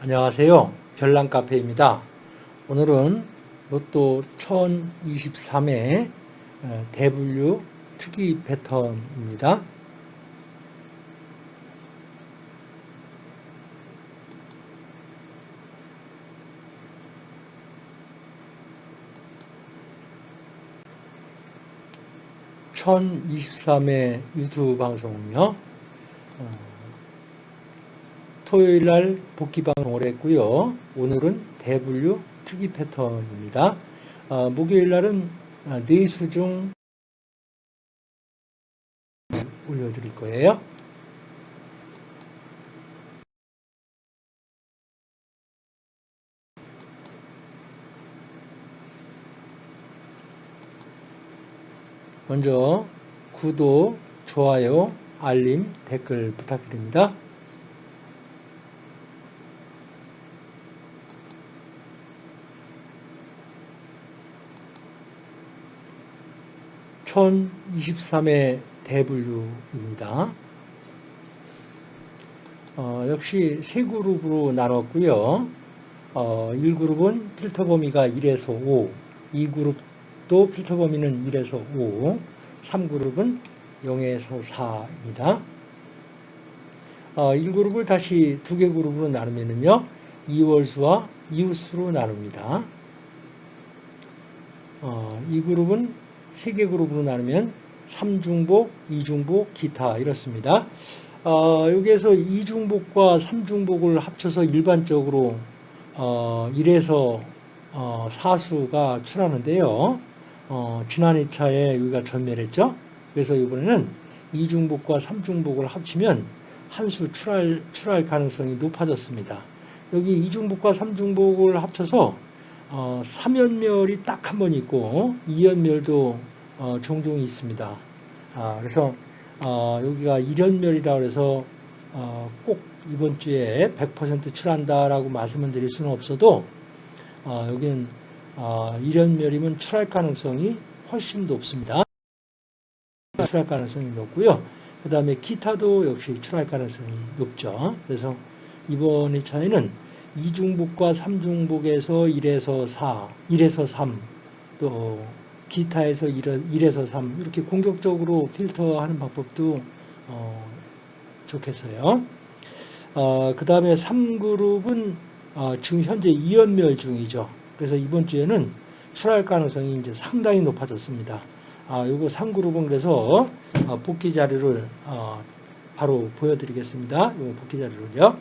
안녕하세요. 별난카페입니다. 오늘은 로또 1023의 대분류 특이 패턴입니다. (1023의) 유튜브 방송은요 어, 토요일 날 복귀 방송을 했고요. 오늘은 대분류 특이 패턴입니다. 어, 목요일 날은 네수 중 올려드릴 거예요. 먼저 구독, 좋아요, 알림, 댓글 부탁드립니다. 1023의 대분류입니다. 어, 역시 세 그룹으로 나눴고요. 어, 1그룹은 필터 범위가 1에서 5, 2그룹도 필터 범위는 1에서 5, 3그룹은 0에서 4입니다. 어, 1그룹을 다시 두 개 그룹으로 나누면요. 2월수와 이웃수로 나눕니다. 어, 이 그룹은 세 개 그룹으로 나누면 3중복, 2중복, 기타 이렇습니다. 어, 여기에서 2중복과 3중복을 합쳐서 일반적으로 어, 1에서 어, 4수가 출하는데요. 어, 지난 2차에 여기가 전멸했죠. 그래서 이번에는 2중복과 3중복을 합치면 한 수 출할, 출할 가능성이 높아졌습니다. 여기 2중복과 3중복을 합쳐서 어, 3연멸이 딱 한 번 있고 2연멸도 어, 종종 있습니다. 아, 그래서 어, 여기가 1연멸이라 그래서 어, 꼭 이번 주에 100% 출한다라고 말씀을 드릴 수는 없어도 어, 여기는 어, 1연멸이면 출할 가능성이 훨씬 높습니다. 출할 가능성이 높고요. 그 다음에 기타도 역시 출할 가능성이 높죠. 그래서 이번 2차에는 2중복과 3중복에서 1에서 4, 1에서 3, 또 기타에서 1에서 3 이렇게 공격적으로 필터하는 방법도 어, 좋겠어요. 어, 그 다음에 3그룹은 어, 지금 현재 2연멸 중이죠. 그래서 이번 주에는 출할 가능성이 이제 상당히 높아졌습니다. 아, 요거 3그룹은 그래서 어, 복귀 자료를 어, 바로 보여드리겠습니다. 요 복귀 자료를요.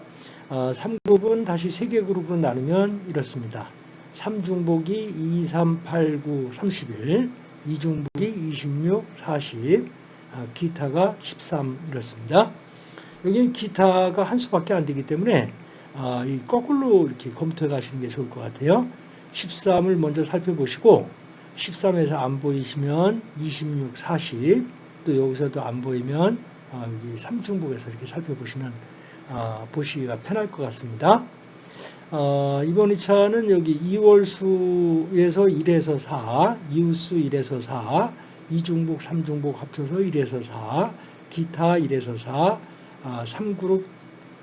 어, 3그룹은 다시 3개 그룹으로 나누면 이렇습니다. 3중복이 2, 3, 8, 9, 31, 2중복이 26, 40, 기타가 13 이렇습니다. 여기는 기타가 한 수밖에 안 되기 때문에 아, 이 거꾸로 이렇게 검토해 가시는 게 좋을 것 같아요. 13을 먼저 살펴보시고 13에서 안 보이시면 26, 40, 또 여기서도 안 보이면 아, 여기 3중복에서 이렇게 살펴보시면 어, 보시기가 편할 것 같습니다. 어, 이번 2차는 여기 2월 수에서 1에서 4, 이웃수 1에서 4, 2중복, 3중복 합쳐서 1에서 4, 기타 1에서 4, 아, 3그룹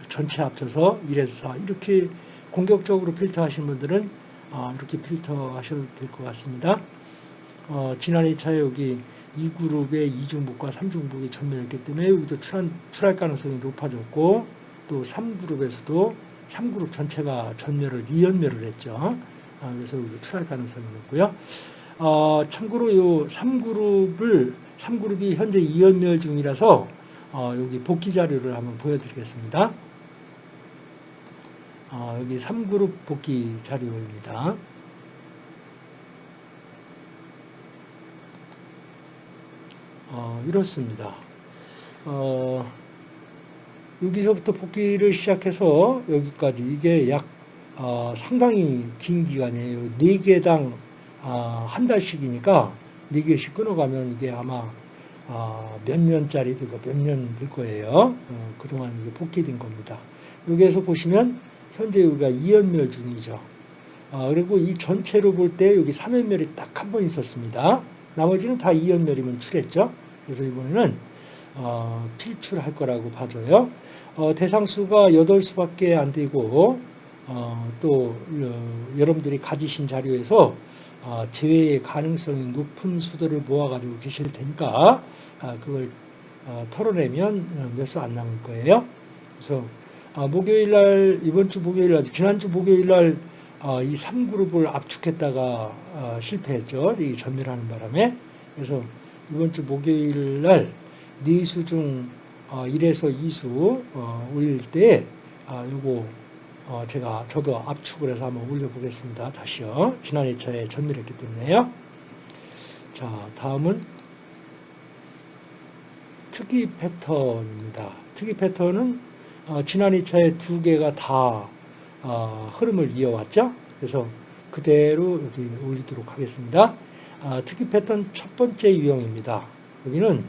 전체 합쳐서 1에서 4 이렇게 공격적으로 필터 하신 분들은 아, 이렇게 필터 하셔도 될 것 같습니다. 어, 지난 2차에 여기 2그룹의 2중복과 3중복이 전면했기 때문에 여기도 출할 가능성이 높아졌고 또 3그룹에서도 3그룹 전체가 전멸을 2연멸을 했죠. 아, 그래서 출할 가능성이 높고요. 어, 참고로 이 3그룹을 3그룹이 현재 2연멸 중이라서 어, 여기 복귀 자료를 한번 보여드리겠습니다. 어, 여기 3그룹 복귀 자료입니다. 어, 이렇습니다. 어, 여기서부터 복귀를 시작해서 여기까지 이게 약 어, 상당히 긴 기간이에요. 4개당 어, 한 달씩이니까 4개씩 끊어가면 이게 아마 어, 몇 년짜리 들고 몇년 될 거예요. 어, 그동안 이게 복귀된 겁니다. 여기에서 보시면 현재 여기가 2연멸 중이죠. 어, 그리고 이 전체로 볼 때 여기 3연멸이 딱 한 번 있었습니다. 나머지는 다 2연멸이면 출했죠. 그래서 이번에는 필출할 거라고 봐줘요. 어, 대상수가 8수밖에 안 되고 어, 또 어, 여러분들이 가지신 자료에서 어, 재회의 가능성이 높은 수들을 모아가지고 계실 테니까 아, 그걸 어, 털어내면 어, 몇수 안 남을 거예요. 그래서 아, 목요일 날 이번 주 목요일 날 지난주 목요일 날 어, 이 3그룹을 압축했다가 어, 실패했죠. 이 전멸하는 바람에. 그래서 이번 주 목요일 날 4수 중 어, 1에서 2수 어, 올릴 때 아, 요거 어, 제가 저도 압축을 해서 한번 올려보겠습니다. 다시요. 지난 2차에 전멸했기 때문에요. 자, 다음은 특이 패턴입니다. 특이 패턴은 어, 지난 2차에 두 개가 다 어, 흐름을 이어왔죠. 그래서 그대로 여기 올리도록 하겠습니다. 아, 특이 패턴 첫 번째 유형입니다. 여기는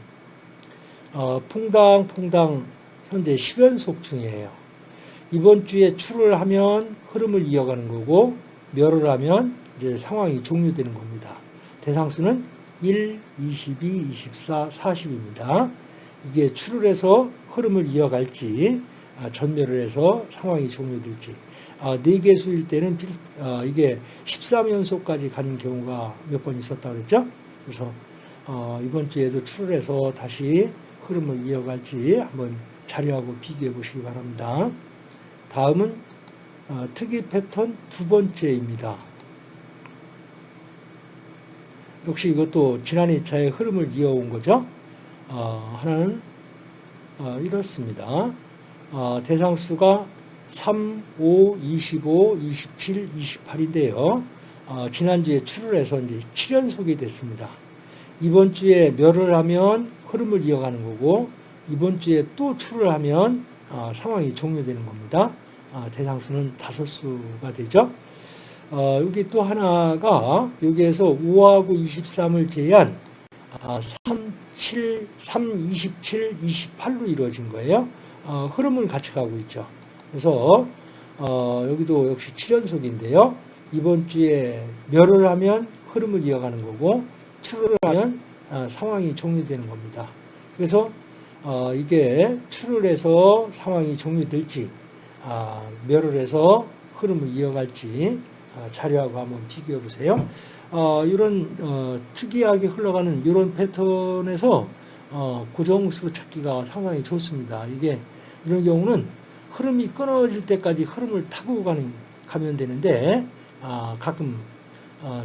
어, 퐁당퐁당 현재 10연속 중이에요. 이번 주에 출을 하면 흐름을 이어가는 거고 멸을 하면 이제 상황이 종료되는 겁니다. 대상수는 1, 22, 24, 40입니다. 이게 출을 해서 흐름을 이어갈지 아, 전멸을 해서 상황이 종료될지 아, 4개 수일 때는 아, 이게 13연속까지 가는 경우가 몇 번 있었다 그랬죠. 그래서 어, 이번 주에도 출을 해서 다시 흐름을 이어갈지 한번 자료하고 비교해 보시기 바랍니다. 다음은 어, 특이 패턴 두 번째입니다. 역시 이것도 지난 2차의 흐름을 이어온 거죠. 어, 하나는 어, 이렇습니다. 어, 대상수가 3, 5, 25, 27, 28인데요. 어, 지난주에 출을 해서 이제 7연속이 됐습니다. 이번 주에 멸을 하면 흐름을 이어가는 거고 이번 주에 또 출을 하면 어, 상황이 종료되는 겁니다. 어, 대상수는 다섯 수가 되죠. 어, 여기 또 하나가 여기에서 5하고 23을 제한 3, 7, 3, 27, 28로 이루어진 거예요. 어, 흐름을 같이 가고 있죠. 그래서 어, 여기도 역시 7연속인데요. 이번 주에 멸을 하면 흐름을 이어가는 거고 출을 하면 어, 상황이 종료되는 겁니다. 그래서 어, 이게 출을 해서 상황이 종료될지 아, 멸을 해서 흐름을 이어갈지 아, 자료하고 한번 비교해 보세요. 어, 이런 어, 특이하게 흘러가는 이런 패턴에서 어, 고정수 찾기가 상당히 좋습니다. 이게 이런 경우는 흐름이 끊어질 때까지 흐름을 타고 가는, 가면 되는데 아, 가끔 어,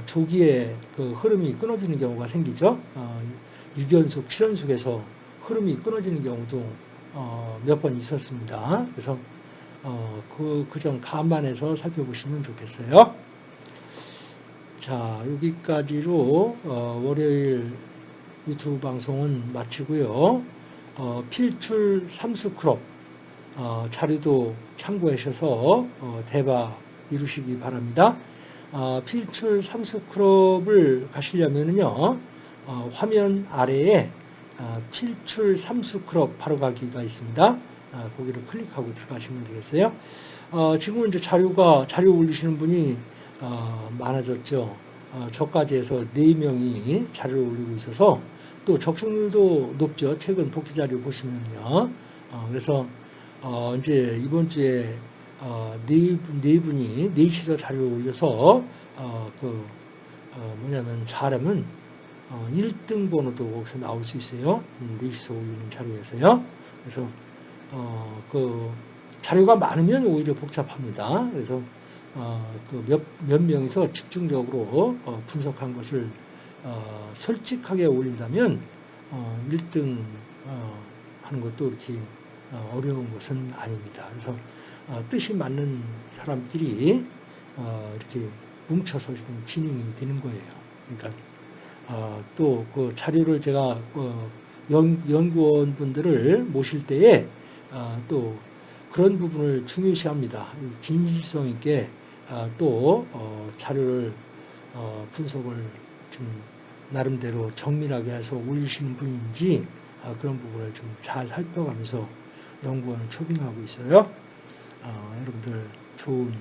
조기에 그 흐름이 끊어지는 경우가 생기죠. 어, 6연속, 7연속에서 흐름이 끊어지는 경우도 어, 몇번 있었습니다. 그래서 어, 그, 그점 감안해서 살펴보시면 좋겠어요. 자, 여기까지로 어, 월요일 유튜브 방송은 마치고요. 어, 필출 삼수 클럽 어, 자료도 참고하셔서 어, 대박 이루시기 바랍니다. 어, 필출 삼수 클럽을 가시려면요 어, 화면 아래에 어, 필출 삼수 클럽 바로 가기가 있습니다. 거기를 클릭하고 들어가시면 되겠어요. 지금은 이제 자료가 자료 올리시는 분이 많아졌죠. 저까지 해서 4명이 자료를 올리고 있어서 또 적중률도 높죠. 최근 복지 자료 보시면요. 그래서 어, 이제 이번 주에 어, 네, 네 분이 네시서 자료를 올려서 어, 그 어, 뭐냐면 잘하면 어, 1등 번호도 거기서 나올 수 있어요. 음, 네시서 올리는 자료에서요. 그래서 어, 그 자료가 많으면 오히려 복잡합니다. 그래서 어, 그 몇 몇 명이서 집중적으로 어, 분석한 것을 어, 솔직하게 올린다면 어, 1등 어, 하는 것도 이렇게 어, 어려운 것은 아닙니다. 그래서 어, 뜻이 맞는 사람끼리 어, 이렇게 뭉쳐서 지금 진행이 되는 거예요. 그러니까 또그 자료를 제가 연구원 분들을 모실 때에 또 그런 부분을 중요시합니다. 진실성 있게 또 자료를 분석을 좀 나름대로 정밀하게 해서 올리시는 분인지 그런 부분을 좀 잘 살펴가면서 연구원을 초빙하고 있어요. 어, 여러분들 좋은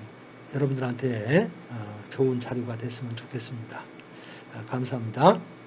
여러분들한테 어, 좋은 자료가 됐으면 좋겠습니다. 어, 감사합니다.